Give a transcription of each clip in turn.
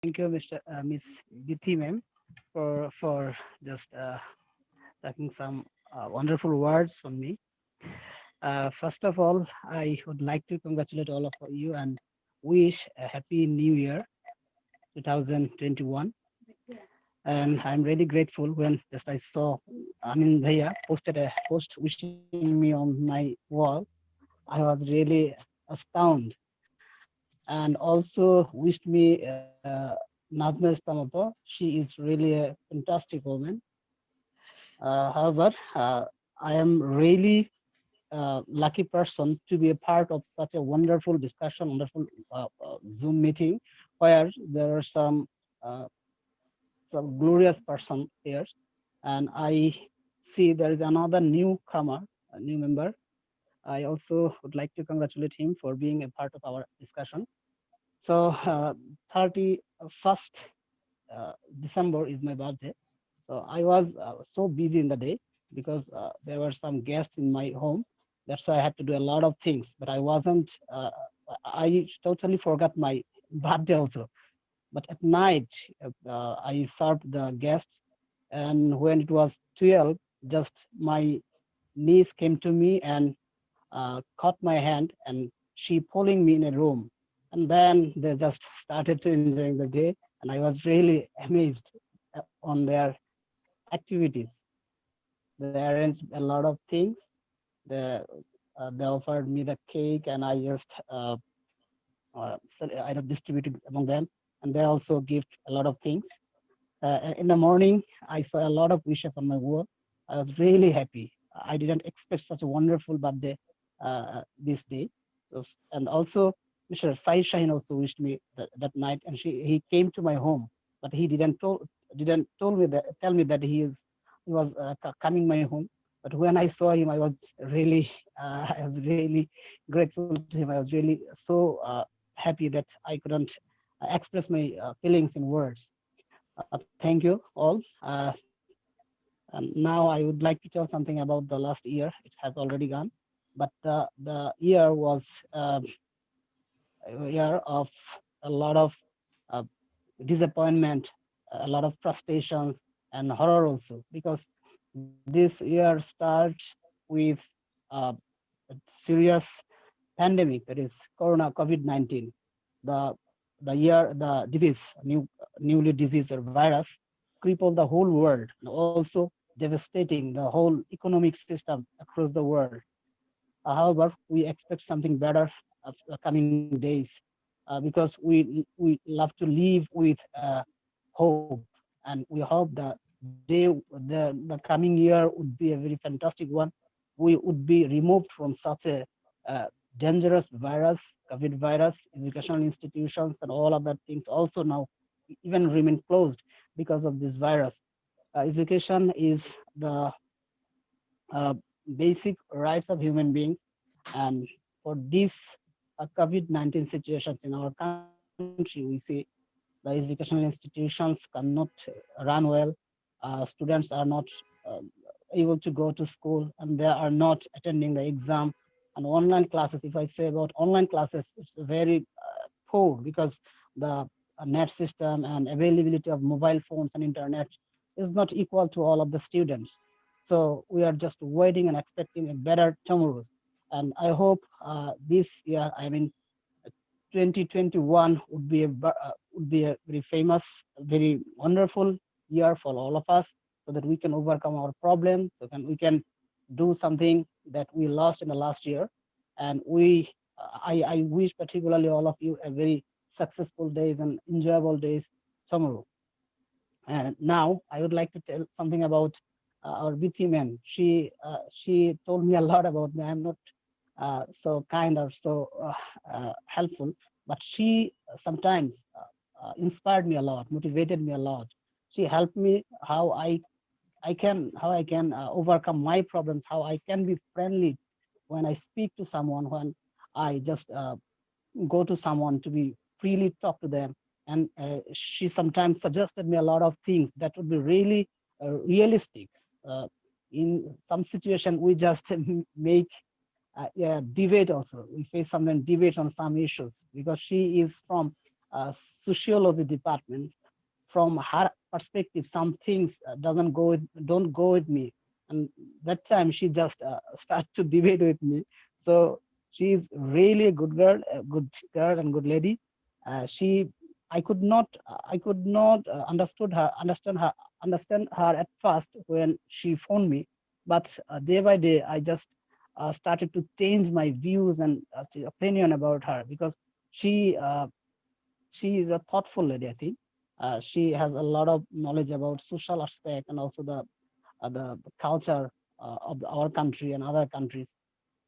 Thank you, Mr. Uh, Miss Bithi ma'am, for for just uh, talking some uh, wonderful words on me. Uh, first of all, I would like to congratulate all of you and wish a happy new year 2021. And I'm really grateful when just I saw Amin Bhaiya posted a post wishing me on my wall. I was really astounded and also wished me uh, Nazma. She is really a fantastic woman. Uh, however, uh, I am really uh, lucky person to be a part of such a wonderful discussion, wonderful uh, uh, Zoom meeting, where there are some some glorious person here, and I see there is another newcomer, a new member. I also would like to congratulate him for being a part of our discussion. So uh, 31st uh, December is my birthday. So I was uh, so busy in the day because uh, there were some guests in my home. That's why I had to do a lot of things, but I wasn't, uh, I totally forgot my birthday also. But at night, uh, I served the guests and when it was 12, just my niece came to me and caught my hand and she pulling me in a room and then they just started to enjoying the day. And I was really amazed uh, on their activities. They arranged a lot of things. They, uh, they offered me the cake and I just uh, uh, I distributed among them. And they also give a lot of things. Uh, in the morning, I saw a lot of wishes on my wall. I was really happy. I didn't expect such a wonderful birthday uh, this day. And also Mr. Sai Shahin also wished me that, that night, and she he came to my home, but he didn't told didn't told me that tell me that he is he was uh, coming my home. But when I saw him, I was really uh, I was really grateful to him. I was really so uh, happy that I couldn't uh, express my uh, feelings in words. Uh, thank you all. and now I would like to tell something about the last year. It has already gone, but the the year was. Um, year of a lot of uh, disappointment, a lot of frustrations and horror also, because this year starts with uh, a serious pandemic, that is Corona COVID-19. The, the year, the disease, new, newly disease or virus crippled the whole world, and also devastating the whole economic system across the world. However, we expect something better of the coming days uh, because we we love to live with uh, hope. And we hope that the, the coming year would be a very fantastic one. We would be removed from such a uh, dangerous virus covid virus educational institutions and all of that things also now even remain closed because of this virus. Uh, education is the uh, basic rights of human beings and for this uh, COVID-19 situations in our country, we see the educational institutions cannot run well. Uh, students are not uh, able to go to school and they are not attending the exam. And online classes, if I say about online classes, it's very uh, poor because the uh, net system and availability of mobile phones and internet is not equal to all of the students. So we are just waiting and expecting a better tomorrow and I hope uh, this year, I mean, 2021 would be a uh, would be a very famous, very wonderful year for all of us, so that we can overcome our problems, so that we can do something that we lost in the last year, and we, I, I wish particularly all of you a very successful days and enjoyable days tomorrow. And now I would like to tell something about uh, our Bithi man. She uh, she told me a lot about me. I'm not uh, so kind or so uh, uh, helpful, but she sometimes inspired me a lot, motivated me a lot. She helped me how I I can how I can overcome my problems, how I can be friendly when I speak to someone, when I just go to someone to be freely talk to them. And uh, she sometimes suggested me a lot of things that would be really uh, realistic. Uh, in some situation, we just make uh, yeah, debate also. We face some debates on some issues because she is from uh, sociology department. From her perspective, some things uh, doesn't go with, don't go with me. And that time she just uh, start to debate with me. So she's really a good girl, a good girl and good lady. Uh, she, I could not, I could not uh, understood her, understand her, understand her at first when she phoned me. But uh, day by day, I just uh, started to change my views and uh, opinion about her because she uh, she is a thoughtful lady, I think. Uh, she has a lot of knowledge about social aspect and also the uh, the culture uh, of our country and other countries.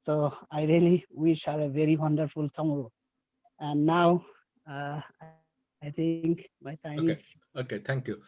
So I really wish her a very wonderful tomorrow. And now uh, I think my time Okay. is Okay, thank you.